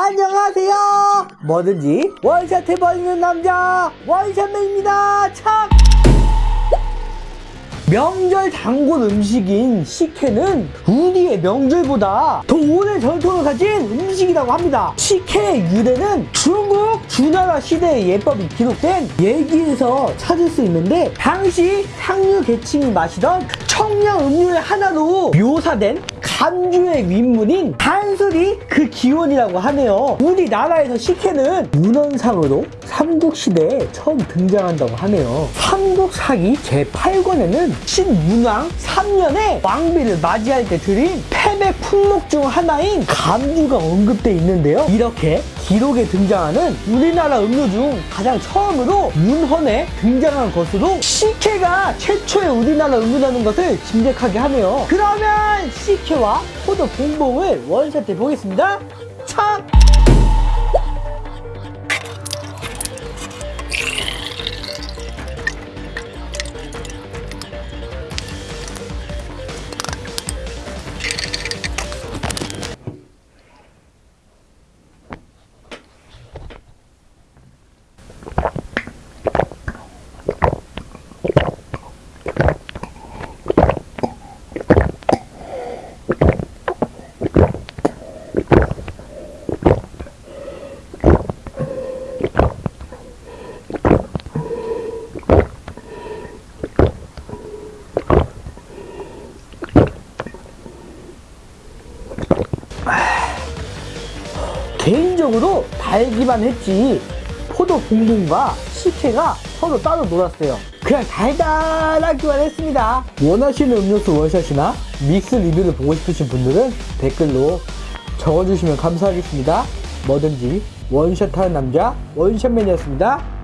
안녕하세요. 뭐든지 원샷 해버리는 남자 원샷맨입니다. 참. 명절 단골 음식인 식혜는 우리의 명절보다 더 오랜 전통을 가진 음식이라고 합니다. 식혜의 유래는 중국 주나라 시대의 예법이 기록된 얘기에서 찾을 수 있는데 당시 상류 계층이 마시던 청량 음료의 하나로 묘사된 간주의 윗문인 단술이 그 기원이라고 하네요. 우리나라에서 식혜는 문헌상으로 삼국시대에 처음 등장한다고 하네요. 삼국사기 제8권에는 신문왕 3년에 왕비를 맞이할 때 드린 패배 품목 중 하나인 감주가 언급돼 있는데요. 이렇게 기록에 등장하는 우리나라 음료 중 가장 처음으로 문헌에 등장한 것으로 식혜가 최초의 우리나라 음료라는 것을 짐작하게 하네요. 그러면 식혜와 포도 봉봉을 원샷해 보겠습니다. 참! 개인적으로 달기만 했지 포도 봉봉과 식혜가 서로 따로 놀았어요. 그냥 달달하기만 했습니다. 원하시는 음료수 원샷이나 믹스 리뷰를 보고 싶으신 분들은 댓글로 적어주시면 감사하겠습니다. 뭐든지 원샷하는 남자 원샷맨이었습니다. 척